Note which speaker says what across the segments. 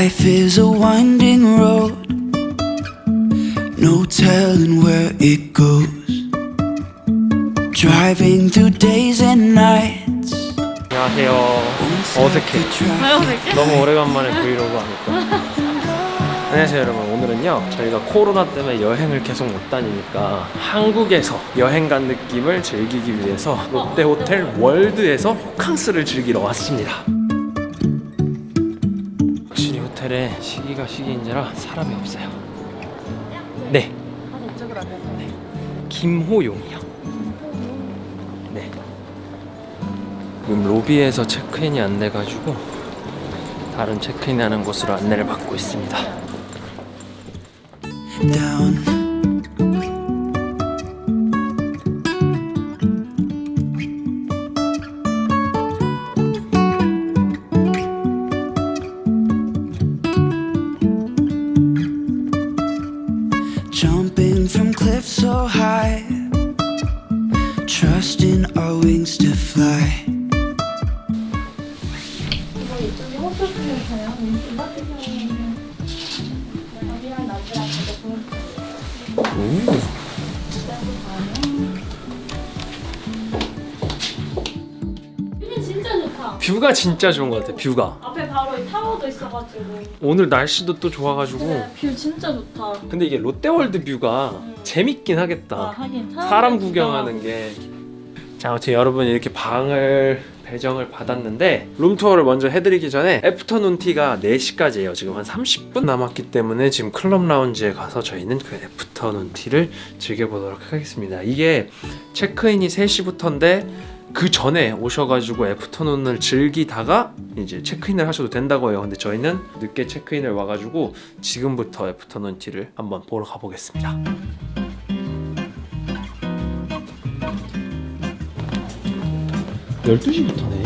Speaker 1: Life is a winding road, no telling where it goes. Driving through days and nights.
Speaker 2: 안녕하세요. 어색해.
Speaker 3: 왜 어색해?
Speaker 2: 너무 오래간만에 브이로그 하니까. 안녕하세요 여러분 오늘은요 저희가 코로나 때문에 여행을 계속 못 다니니까 한국에서 여행 간 느낌을 즐기기 위해서 롯데호텔 월드에서 호캉스를 즐기러 왔습니다 시기가 시기인지라 사람이 없어요. 네. 네. 김호용이요. 네. 지금 로비에서 체크인이 안 돼가지고 다른 체크인 하는 곳으로 안내를 받고 있습니다
Speaker 3: view는 진짜 좋다.
Speaker 2: view가 진짜 좋은 것 같아 view가.
Speaker 3: 앞에 바로 이 타워도 있어가지고.
Speaker 2: 오늘 날씨도 또 좋아가지고.
Speaker 3: 네, view 진짜 좋다.
Speaker 2: 근데 이게 롯데월드 view가 재밌긴
Speaker 3: 아,
Speaker 2: 하겠다.
Speaker 3: 하긴.
Speaker 2: 사람 구경하는 게. 자, 아무튼 여러분 이렇게 방을 배정을 받았는데 room tour를 먼저 해드리기 전에 afternoon tea가 4시까지예요. 지금 한 30분 남았기 때문에 지금 클럽 라운지에 가서 저희는 그 afternoon tea를 즐겨보도록 하겠습니다. 이게 체크인이 3시부터인데 그 전에 오셔가지고 애프터눈을 즐기다가 이제 체크인을 하셔도 된다고 해요. 근데 저희는 늦게 체크인을 와가지고 지금부터 애프터눈 티를 한번 보러 가보겠습니다 12시부터네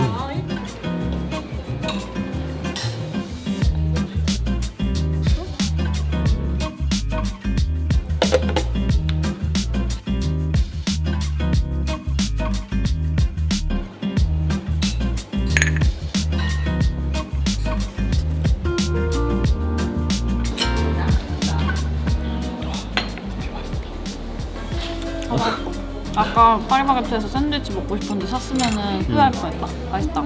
Speaker 3: 아까 파리바게트에서 샌드위치 먹고 싶었는데 샀으면 은 후회할 뻔했다. 맛있다.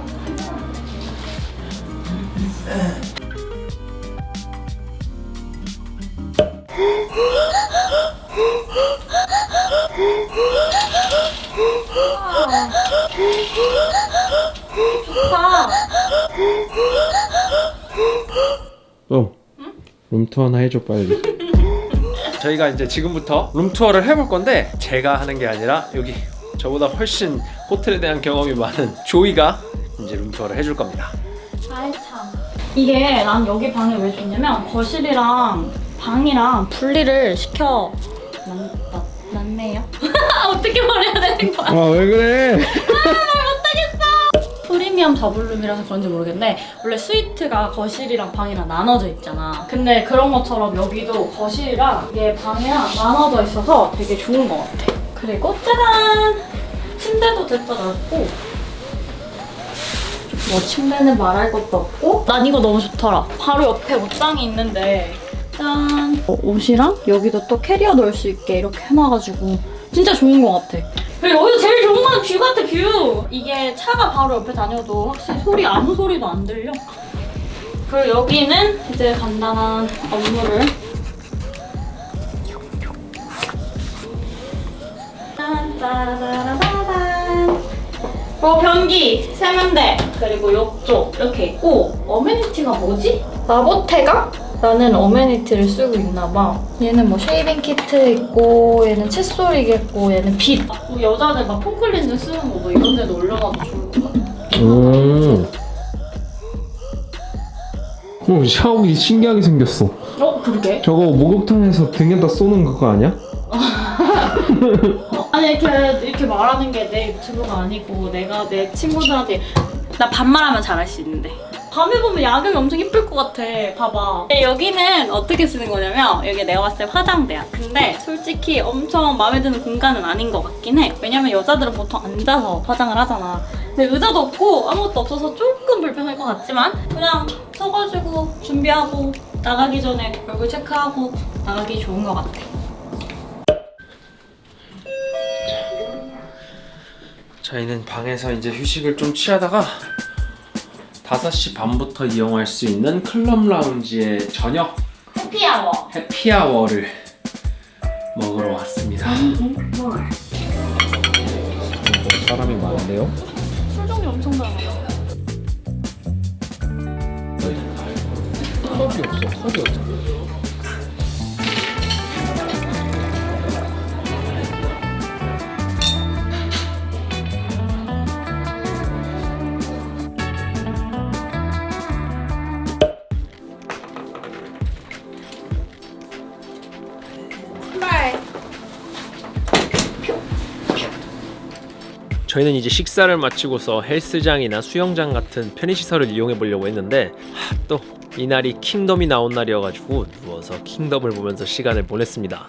Speaker 3: 좋다.
Speaker 2: 어. 룸투어 하나 해줘 빨리 저희가 이제 지금부터 룸투어를 해볼 건데 제가 하는 게 아니라 여기 저보다 훨씬 호텔에 대한 경험이 많은 조이가 이제 룸투어를 해줄 겁니다
Speaker 3: 아이 참. 이게 난 여기 방이 왜 좋냐면 거실이랑 방이랑 분리를 시켜 놨, 놨네요. 어떻게 말해야 되는 거야?
Speaker 2: 아왜 그래
Speaker 3: 프리미엄 더블룸이라서 그런지 모르겠는데 원래 스위트가 거실이랑 방이랑 나눠져 있잖아. 근데 그런 것처럼 여기도 거실이랑 이게 방이랑 나눠져 있어서 되게 좋은 것 같아. 그리고 짜잔! 침대도 댑다 넓고 뭐 침대는 말할 것도 없고 난 이거 너무 좋더라. 바로 옆에 옷장이 있는데 짠! 어, 옷이랑 여기도 또 캐리어 넣을 수 있게 이렇게 해놔가지고 진짜 좋은 것 같아. 여기서 제일 좋은 건 view 같아 view! 이게 차가 바로 옆에 다녀도 확실히 소리 아무 소리도 안 들려. 그리고 여기는 이제 간단한 업무를 어 변기, 세면대, 그리고 욕조 이렇게 있고 amenity가 뭐지? 마보테가? 라는 amenity를 쓰고 있나봐 얘는 뭐 shaving kit 있고 얘는 칫솔이겠고 얘는 빗 뭐 여자들 막 foam cleansing 쓰는 거 뭐 이런 데도 올려놔도 좋을 것 같아
Speaker 2: 음. 오 샤워기 신기하게 생겼어
Speaker 3: 어? 그러게
Speaker 2: 저거 목욕탕에서 등에다 쏘는 그거 아니야?
Speaker 3: 어, 아니 이렇게 이렇게 말하는 게 내 유튜브가 아니고 내가 내 친구들한테 나 반말하면 잘할 수 있는데 밤에 보면 야경이 엄청 이쁠 것 같아. 봐봐. 근데 여기는 어떻게 쓰는 거냐면 여기 내가 봤을 때 화장대야. 근데 솔직히 엄청 마음에 드는 공간은 아닌 것 같긴 해. 왜냐면 여자들은 보통 앉아서 화장을 하잖아. 근데 의자도 없고 아무것도 없어서 조금 불편할 것 같지만 그냥 서가지고 준비하고 나가기 전에 얼굴 체크하고 나가기 좋은 것 같아.
Speaker 2: 저희는 방에서 이제 휴식을 좀 취하다가 5시 반부터 이용할 수 있는 클럽 라운지의 저녁
Speaker 3: 해피아워.
Speaker 2: 해피아워를 먹으러 왔습니다. 사람이 많은데요?
Speaker 3: 술 종류 엄청 많아.
Speaker 2: 컵이 없어. 컵이 없어. 저희는 이제 식사를 마치고서 헬스장이나 수영장 같은 편의시설을 이용해 보려고 했는데 하, 또 이날이 킹덤이 나온 날이어가지고 누워서 킹덤을 보면서 시간을 보냈습니다.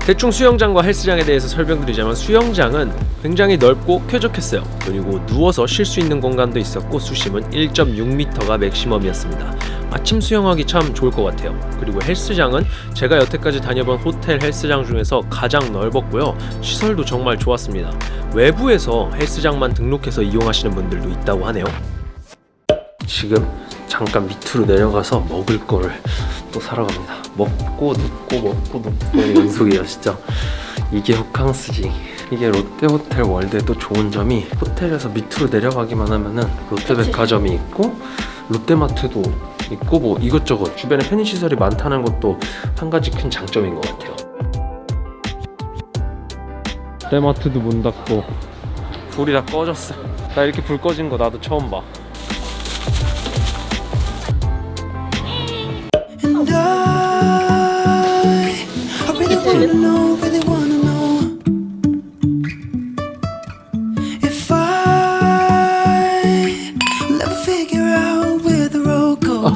Speaker 2: 대충 수영장과 헬스장에 대해서 설명드리자면 수영장은 굉장히 넓고 쾌적했어요. 그리고 누워서 쉴 수 있는 공간도 있었고 수심은 1.6m가 맥시멈이었습니다. 아침 수영하기 참 좋을 것 같아요. 그리고 헬스장은 제가 여태까지 다녀본 호텔 헬스장 중에서 가장 넓었고요. 시설도 정말 좋았습니다. 외부에서 헬스장만 등록해서 이용하시는 분들도 있다고 하네요. 지금 잠깐 밑으로 내려가서 먹을 거를 또 사러 갑니다. 먹고 눕고 먹고 눕고 연속이에요 진짜. 이게 호캉스지. 이게 롯데호텔 월드의 또 좋은 점이 호텔에서 밑으로 내려가기만 하면은 롯데백화점이 있고 롯데마트도 있고 뭐 이것저것 주변에 편의시설이 많다는 것도 한 가지 큰 장점인 것 같아요. 롯데마트도 문 닫고 불이 다 꺼졌어. 나 이렇게 불 꺼진 거 나도 처음 봐.
Speaker 1: And I, I really wanna know,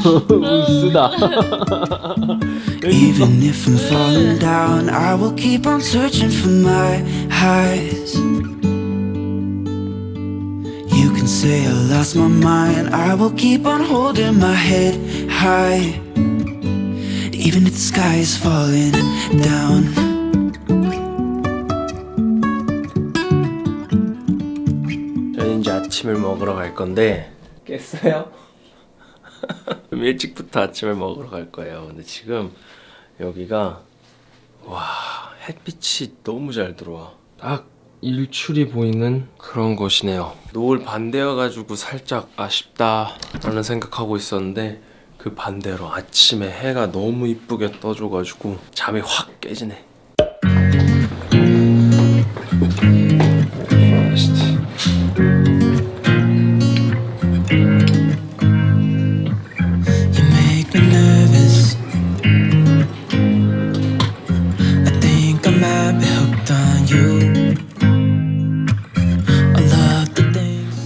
Speaker 2: 쓰다.
Speaker 1: Even if I'm falling down, I will keep on searching for my highs. You can say I lost my mind, I will keep on holding my head high. Even if the sky is falling down.
Speaker 2: 저희는 이제 아침을 먹으러 갈 건데 깼어요? 좀 일찍부터 아침을 먹으러 갈 거예요. 근데 지금 여기가 와 햇빛이 너무 잘 들어와. 딱 일출이 보이는 그런 곳이네요. 노을 반대여가지고 살짝 아쉽다 라는 생각하고 있었는데 그 반대로 아침에 해가 너무 이쁘게 떠줘가지고 잠이 확 깨지네.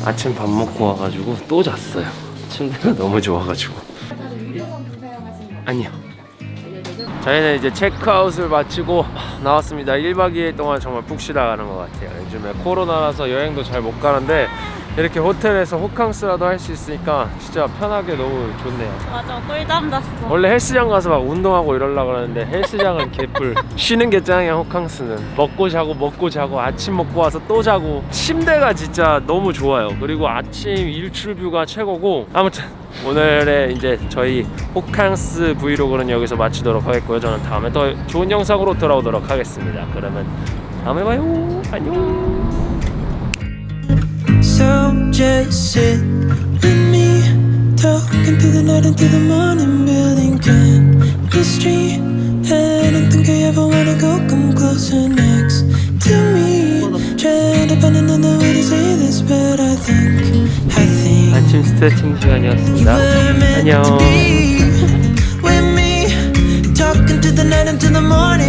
Speaker 2: 아침 밥 먹고 와가지고 또 잤어요. 침대가 너무 좋아가지고. 아니요. 저희는 이제 체크아웃을 마치고 나왔습니다. 1박 2일 동안 정말 푹 쉬다 가는 것 같아요. 요즘에 코로나라서 여행도 잘 못 가는데 이렇게 호텔에서 호캉스라도 할 수 있으니까 진짜 편하게 너무 좋네요.
Speaker 3: 맞아, 꿀잠 잤어.
Speaker 2: 원래 헬스장 가서 막 운동하고 이러려고 그러는데 헬스장은 개뿔. 쉬는 게 짱이야 호캉스는. 먹고 자고 먹고 자고 아침 먹고 와서 또 자고. 침대가 진짜 너무 좋아요. 그리고 아침 일출 뷰가 최고고. 아무튼 오늘의 이제 저희 호캉스 브이로그는 여기서 마치도록 하겠고요. 저는 다음에 더 좋은 영상으로 돌아오도록 하겠습니다. 그러면 다음에 봐요. 안녕
Speaker 1: So just sit with me, talking through the night into the morning, building chemistry. I don't think I ever wanna go come closer next to me. Trying to find another way to say this, but I think, I think
Speaker 2: 아침 스트레칭
Speaker 1: you
Speaker 2: 시간이었습니다
Speaker 1: were meant
Speaker 2: 안녕
Speaker 1: to be with me, talking to the night into the morning.